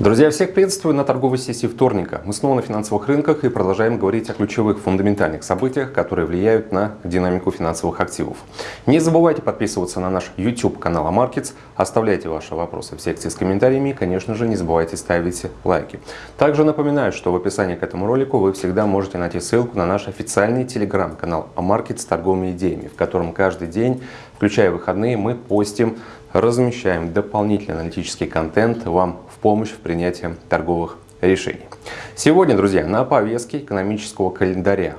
Друзья, всех приветствую на торговой сессии вторника. Мы снова на финансовых рынках и продолжаем говорить о ключевых фундаментальных событиях, которые влияют на динамику финансовых активов. Не забывайте подписываться на наш YouTube канал Markets, оставляйте ваши вопросы в секции с комментариями и, конечно же, не забывайте ставить лайки. Также напоминаю, что в описании к этому ролику вы всегда можете найти ссылку на наш официальный телеграм-канал Markets с торговыми идеями, в котором каждый день, включая выходные, мы постим размещаем дополнительный аналитический контент вам в помощь в принятии торговых решений. Сегодня, друзья, на повестке экономического календаря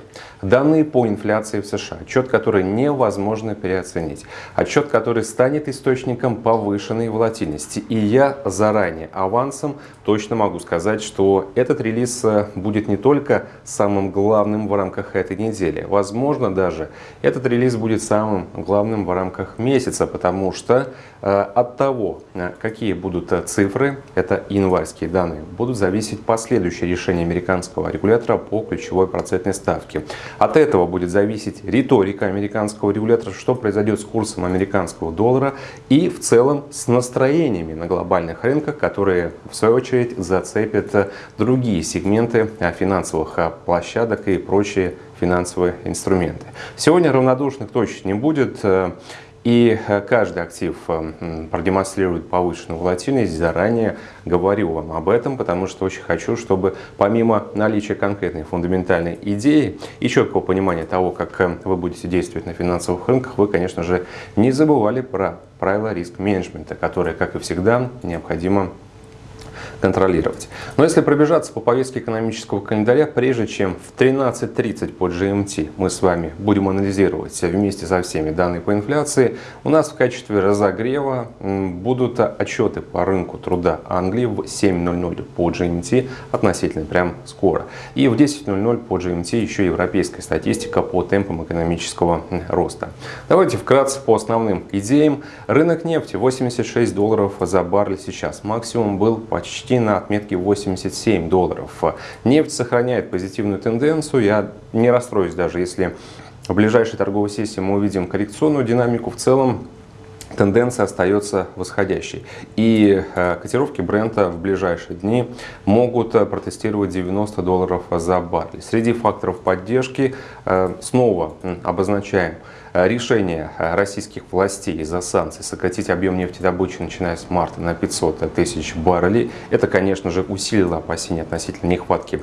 данные по инфляции в США, отчет, который невозможно переоценить, отчет, который станет источником повышенной волатильности. И я заранее авансом точно могу сказать, что этот релиз э, будет не только самым главным в рамках этой недели. Возможно, даже этот релиз будет самым главным в рамках месяца, потому что э, от того, э, какие будут цифры, это январские данные, будут зависеть последующие решения американского регулятора по ключевой процентной ставке. От этого будет зависеть риторика американского регулятора, что произойдет с курсом американского доллара и в целом с настроениями на глобальных рынках, которые в свою очередь зацепят другие сегменты финансовых площадок и прочие финансовые инструменты. Сегодня равнодушных точно не будет. И э, каждый актив э, продемонстрирует повышенную волатильность. Заранее говорю вам об этом, потому что очень хочу, чтобы помимо наличия конкретной фундаментальной идеи и четкого понимания того, как э, вы будете действовать на финансовых рынках, вы, конечно же, не забывали про правила риск-менеджмента, которые, как и всегда, необходимо контролировать. Но если пробежаться по повестке экономического календаря, прежде чем в 13.30 по GMT мы с вами будем анализировать вместе со всеми данные по инфляции, у нас в качестве разогрева будут отчеты по рынку труда Англии в 7.00 по GMT относительно прям скоро. И в 10.00 по GMT еще европейская статистика по темпам экономического роста. Давайте вкратце по основным идеям. Рынок нефти 86 долларов за баррель сейчас. Максимум был почти почти на отметке 87 долларов. Нефть сохраняет позитивную тенденцию. Я не расстроюсь даже, если в ближайшей торговой сессии мы увидим коррекционную динамику. В целом тенденция остается восходящей. И э, котировки бренда в ближайшие дни могут э, протестировать 90 долларов за баррель. Среди факторов поддержки э, снова обозначаем решение российских властей из-за санкций сократить объем нефтедобычи, начиная с марта, на 500 тысяч баррелей. Это, конечно же, усилило опасения относительно нехватки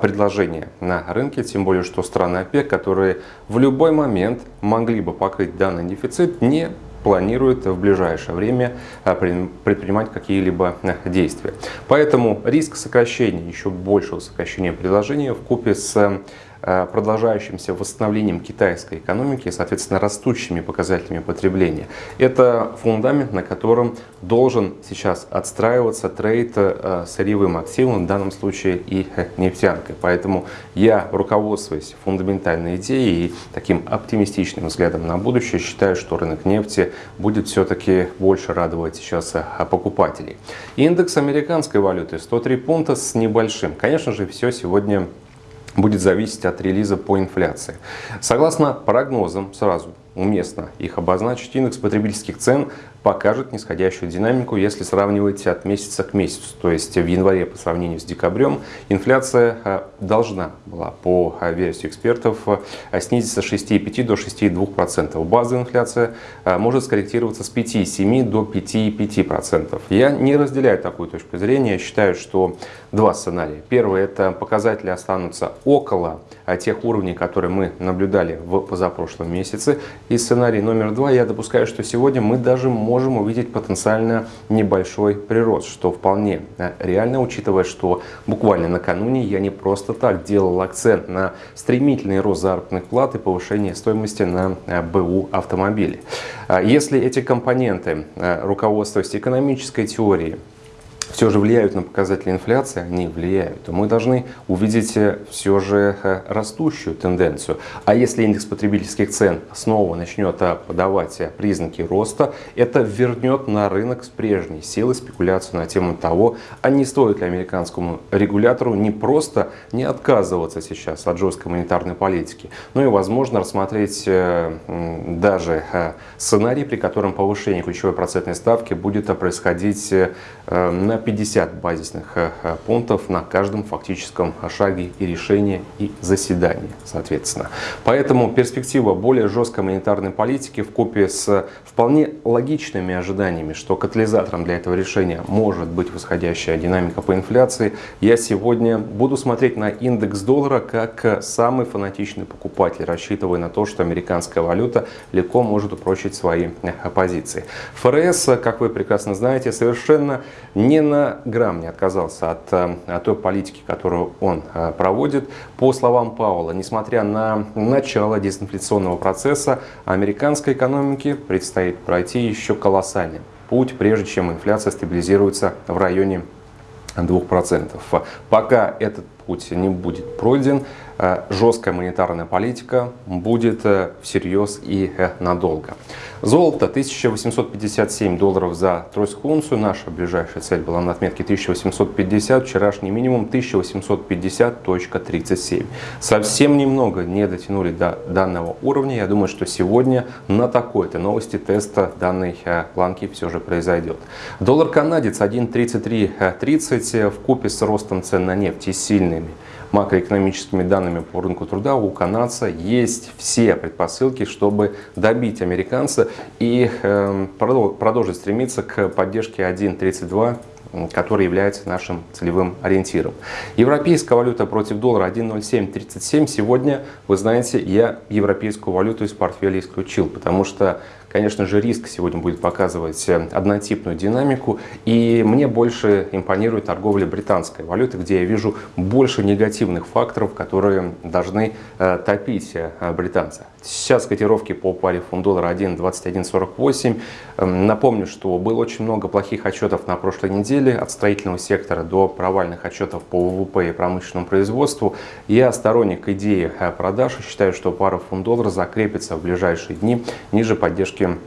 предложения на рынке, тем более, что страны ОПЕК, которые в любой момент могли бы покрыть данный дефицит, не планирует в ближайшее время а, предпринимать какие-либо э, действия. Поэтому риск сокращения, еще большего сокращения предложения в купе с Э, продолжающимся восстановлением китайской экономики соответственно, растущими показателями потребления. Это фундамент, на котором должен сейчас отстраиваться трейд э, сырьевым активом, в данном случае и нефтянкой. Поэтому я, руководствуясь фундаментальной идеей и таким оптимистичным взглядом на будущее, считаю, что рынок нефти будет все-таки больше радовать сейчас э, покупателей. Индекс американской валюты 103 пункта с небольшим. Конечно же, все сегодня будет зависеть от релиза по инфляции. Согласно прогнозам, сразу уместно их обозначить, индекс потребительских цен покажет нисходящую динамику, если сравнивать от месяца к месяцу. То есть в январе по сравнению с декабрем инфляция э, должна была по э, версии экспертов э, снизиться с 6,5 до 6,2%. Базовая инфляция может скорректироваться с 5,7 до 5,5%. Я не разделяю такую точку зрения. Я считаю, что два сценария. Первый – это показатели останутся около тех уровней, которые мы наблюдали в позапрошлом месяце. И сценарий номер два – я допускаю, что сегодня мы даже можем увидеть потенциально небольшой прирост, что вполне э, реально, учитывая, что буквально накануне я не просто так делал акцент на стремительный рост заработных плат и повышение стоимости на э, БУ автомобилей. А если эти компоненты, э, руководствуясь экономической теорией, все же влияют на показатели инфляции, они влияют, мы должны увидеть э, все же э, растущую тенденцию. А если индекс потребительских цен снова начнет э, подавать признаки роста, это вернет на рынок с прежней силой спекуляцию на тему того, а не стоит ли американскому регулятору не просто не отказываться сейчас от жесткой монетарной политики, но и, возможно, рассмотреть даже сценарий, при котором повышение ключевой процентной ставки будет происходить на 50 базисных пунктов на каждом фактическом шаге и решении и заседании, соответственно. Поэтому перспектива более жесткой монетарной политики в купе с вполне логичными ожиданиями, что катализатором для этого решения может быть восходящая динамика по инфляции, я сегодня буду смотреть на индекс доллара как самый фанатичный покупатель, рассчитывая на то, что американская валюта легко может упрочить свои позиции. ФРС, как вы прекрасно знаете, совершенно ни на грамм не отказался от, от той политики, которую он э, проводит. По словам Паула, несмотря на начало дезинфляционного процесса, американской экономике предстоит пройти еще колоссальный путь, прежде чем инфляция стабилизируется в районе 2%. Пока этот путь не будет пройден, э, жесткая монетарная политика будет э, всерьез и э, надолго. Золото 1857 долларов за тройскую унцию. Наша ближайшая цель была на отметке 1850, вчерашний минимум 1850.37. Совсем немного не дотянули до данного уровня. Я думаю, что сегодня на такой-то новости теста данной планки все же произойдет. Доллар канадец 1.3330 в купе с ростом цен на нефть и сильными макроэкономическими данными по рынку труда у канадца есть все предпосылки, чтобы добить американца и эм, продолжить стремиться к поддержке 1.32 который является нашим целевым ориентиром. Европейская валюта против доллара 1.0737. Сегодня, вы знаете, я европейскую валюту из портфеля исключил, потому что Конечно же, риск сегодня будет показывать э, однотипную динамику, и мне больше импонирует торговля британской валюты, где я вижу больше негативных факторов, которые должны э, топить э, британца. Сейчас котировки по паре фунт-доллара 1.2148. Эм, напомню, что было очень много плохих отчетов на прошлой неделе, от строительного сектора до провальных отчетов по ВВП и промышленному производству. Я сторонник идеи продаж и считаю, что пара фунт-доллара закрепится в ближайшие дни ниже поддержки точки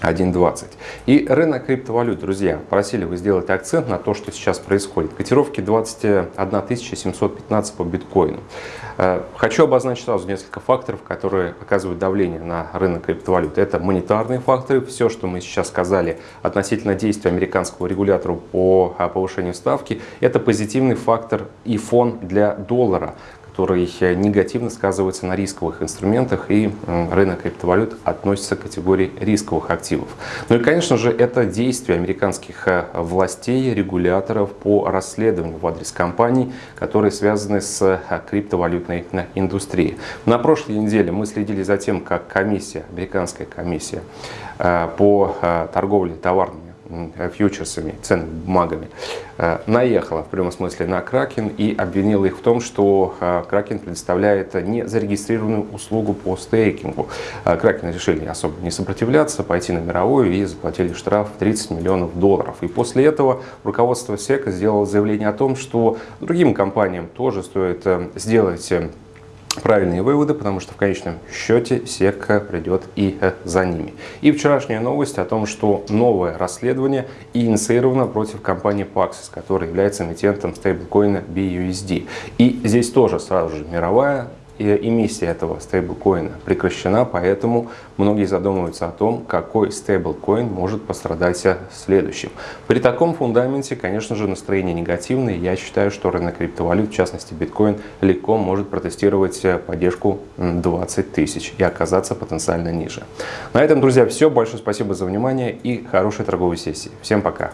1.20. И рынок криптовалют, друзья, просили вы сделать акцент на то, что сейчас происходит. Котировки 21 715 по биткоину. Э, хочу обозначить сразу несколько факторов, которые оказывают давление на рынок криптовалют. Это монетарные факторы. Все, что мы сейчас сказали относительно действия американского регулятора по э, повышению ставки, это позитивный фактор и фон для доллара, который негативно сказывается на рисковых инструментах, и рынок криптовалют относится к категории рисковых активов. Ну и, конечно же, это действия американских э, властей, регуляторов по расследованию в адрес компаний, которые связаны с э, криптовалютной э, индустрией. На прошлой неделе мы следили за тем, как комиссия, американская комиссия по торговле товарными фьючерсами, ценными бумагами, э, наехала в прямом смысле на Кракен и обвинила их в том, что э, Кракен предоставляет незарегистрированную услугу по стейкингу. Э, Кракен решили особо не сопротивляться, пойти на мировую и заплатили штраф 30 миллионов долларов. И после этого руководство СЕКа сделало заявление о том, что другим компаниям тоже стоит сделать правильные выводы, потому что в конечном счете сека придет и э, за ними. И вчерашняя новость о том, что новое расследование инициировано против компании Paxos, которая является эмитентом стейблкоина BUSD. И здесь тоже сразу же мировая эмиссия этого стейблкоина прекращена, поэтому многие задумываются о том, какой стейблкоин может пострадать следующим. При таком фундаменте, конечно же, настроение негативное. Я считаю, что рынок криптовалют, в частности биткоин, легко может протестировать поддержку 20 тысяч и оказаться потенциально ниже. На этом, друзья, все. Большое спасибо за внимание и хорошей торговой сессии. Всем пока!